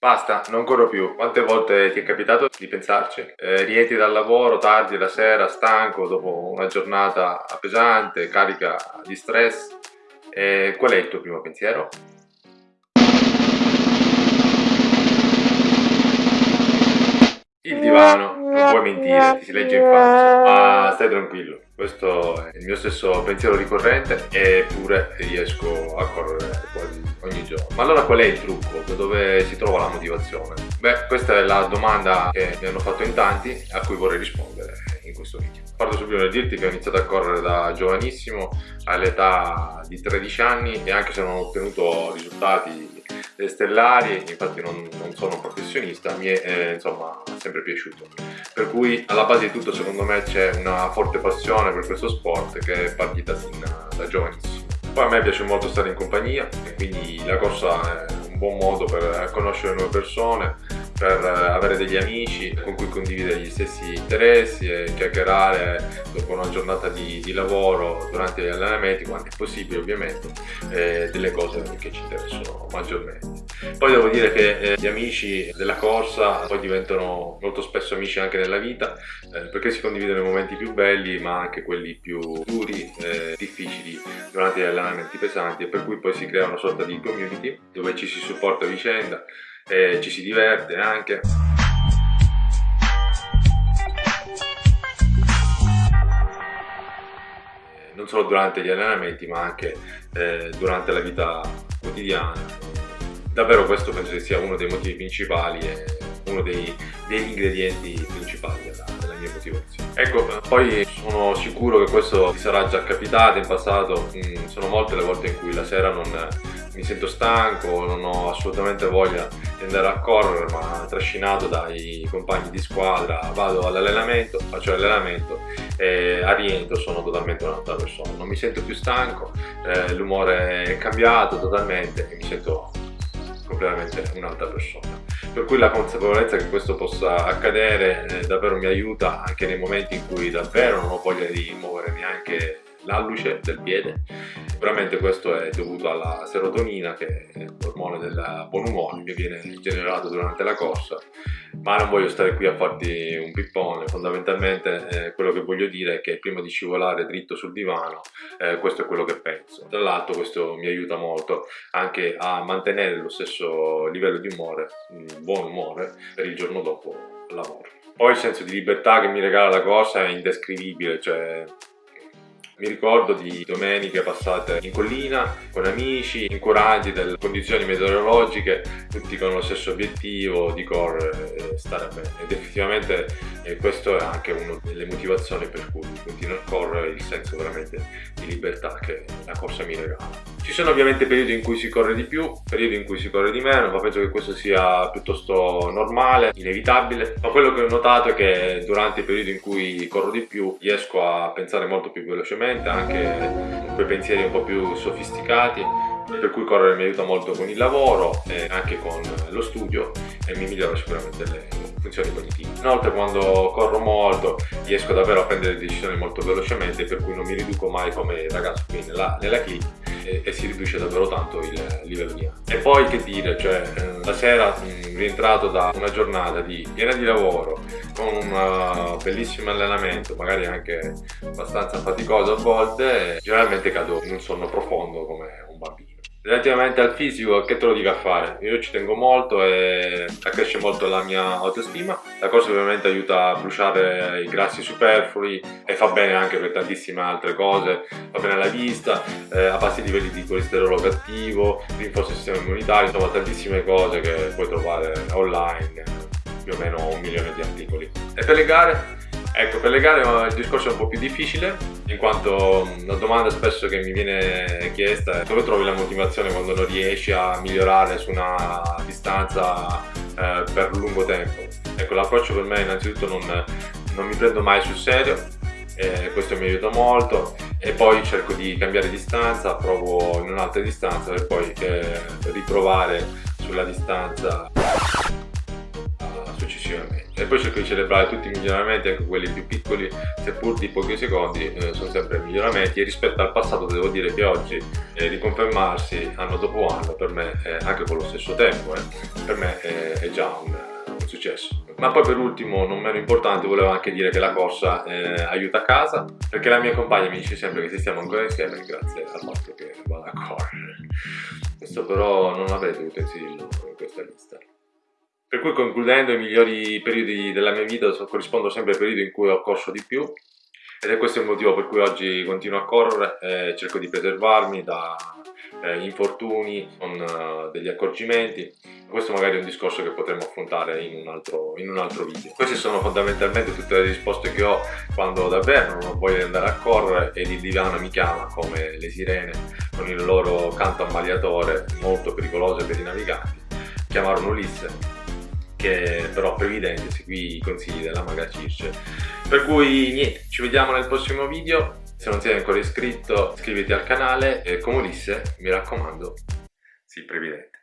Basta, non corro più. Quante volte ti è capitato di pensarci? Eh, rientri dal lavoro tardi la sera, stanco, dopo una giornata pesante, carica di stress. Eh, qual è il tuo primo pensiero? Il divano, non puoi mentire, ti si legge in faccia, ma stai tranquillo. Questo è il mio stesso pensiero ricorrente eppure riesco a correre quasi ogni giorno. Ma allora qual è il trucco? Da dove si trova la motivazione? Beh, questa è la domanda che mi hanno fatto in tanti a cui vorrei rispondere in questo video. Parto subito nel dirti che ho iniziato a correre da giovanissimo all'età di 13 anni e anche se non ho ottenuto risultati stellari, infatti non, non sono un professionista, mi è eh, insomma sempre piaciuto. Per cui alla base di tutto secondo me c'è una forte passione per questo sport che è partita sin da giovanissimo. Poi a me piace molto stare in compagnia e quindi la corsa è un buon modo per conoscere nuove persone, per avere degli amici con cui condividere gli stessi interessi e chiacchierare dopo una giornata di, di lavoro durante gli allenamenti, quando è possibile ovviamente, eh, delle cose che ci interessano maggiormente. Poi devo dire che eh, gli amici della corsa poi diventano molto spesso amici anche nella vita eh, perché si condividono i momenti più belli ma anche quelli più duri e difficili durante gli allenamenti pesanti e per cui poi si crea una sorta di community dove ci si supporta a vicenda e ci si diverte anche. non solo durante gli allenamenti ma anche eh, durante la vita quotidiana davvero questo penso che sia uno dei motivi principali e uno dei, degli ingredienti principali della, della, mia motivazione. Ecco, poi sono sicuro che questo ti sarà già capitato in passato, mm, sono molte le volte in cui la sera non mi sento stanco, non ho assolutamente voglia andare a correre, ma trascinato dai compagni di squadra vado all'allenamento, faccio l'allenamento e a rientro sono totalmente un'altra persona. Non mi sento più stanco, eh, l'umore è cambiato totalmente e mi sento completamente un'altra persona. Per cui la consapevolezza che questo possa accadere eh, davvero mi aiuta anche nei momenti in cui davvero non ho voglia di muovere neanche l'alluce del piede. Sicuramente questo è dovuto alla serotonina che è l'ormone del buon umore che viene generato durante la corsa ma non voglio stare qui a farti un pippone, fondamentalmente eh, quello che voglio dire è che prima di scivolare dritto sul divano eh, questo è quello che penso. Tra l'altro questo mi aiuta molto anche a mantenere lo stesso livello di umore, un buon umore per il giorno dopo lavoro. Poi il senso di libertà che mi regala la cosa è indescrivibile, cioè mi ricordo di domeniche passate in collina con amici, incurati dalle condizioni meteorologiche, tutti con lo stesso obiettivo di correre e stare bene. Ed effettivamente eh, questo è anche una delle motivazioni per cui continuo a correre, il senso veramente di libertà che la corsa mi regala. Ci sono ovviamente periodi in cui si corre di più, periodi in cui si corre di meno, ma penso che questo sia piuttosto normale, inevitabile. Ma quello che ho notato è che durante i periodi in cui corro di più riesco a pensare molto più velocemente anche quei pensieri un po' più sofisticati per cui correre mi aiuta molto con il lavoro e anche con lo studio e mi migliora sicuramente le funzioni cognitive. Inoltre quando corro molto riesco davvero a prendere decisioni molto velocemente per cui non mi riduco mai come ragazzo qui nella, nella clip e, e, si riduce davvero tanto il livello di ansia. E poi che dire, cioè eh, la sera rientrato da una giornata di piena di lavoro con un uh, bellissimo allenamento, magari anche abbastanza faticoso a volte, generalmente cado in un sonno profondo come un bambino. Relativamente al fisico, che te lo dico a fare? Io ci tengo molto e accresce molto la mia autostima. La cosa ovviamente aiuta a bruciare i grassi superflui e fa bene anche per tantissime altre cose. Fa bene alla vista, eh, a bassi livelli di colesterolo cattivo, rinforza il sistema immunitario, insomma tantissime cose che puoi trovare online, più o meno un milione di articoli. E per le gare? Ecco, per le gare il discorso è un po' più difficile, in quanto la domanda spesso che mi viene chiesta è dove trovi la motivazione quando non riesci a migliorare su una distanza eh, per lungo tempo. Ecco, l'approccio per me innanzitutto non, non mi prendo mai sul serio, eh, questo mi aiuta molto e poi cerco di cambiare distanza, provo in un'altra distanza per poi eh, riprovare sulla distanza successivamente e poi cerco di celebrare tutti i miglioramenti anche quelli più piccoli seppur di pochi secondi eh, sono sempre miglioramenti e rispetto al passato devo dire che oggi eh, riconfermarsi anno dopo anno per me eh, anche con lo stesso tempo eh, per me è già un, un successo. Ma poi per ultimo, non meno importante, volevo anche dire che la corsa eh, aiuta a casa, perché la mia compagna mi dice sempre che se stiamo ancora insieme grazie al fatto che vado a correre. Questo però non l'avrei dovuto inserirlo in questa lista. Per cui concludendo i migliori periodi della mia vita corrispondono sempre ai periodi in cui ho corso di più ed è questo il motivo per cui oggi continuo a correre e cerco di preservarmi da eh, infortuni, con uh, degli accorgimenti. Questo magari è un discorso che potremo affrontare in un, altro, in un altro video. Queste sono fondamentalmente tutte le risposte che ho quando davvero non ho andare a correre ed il divano mi chiama come le sirene con il loro canto ammaliatore molto pericoloso per i naviganti. Chiamarono Ulisse che però previdente seguì i consigli della maga Circe. Per cui niente, ci vediamo nel prossimo video se non sei ancora iscritto iscriviti al canale e come disse, mi raccomando, sii previdente.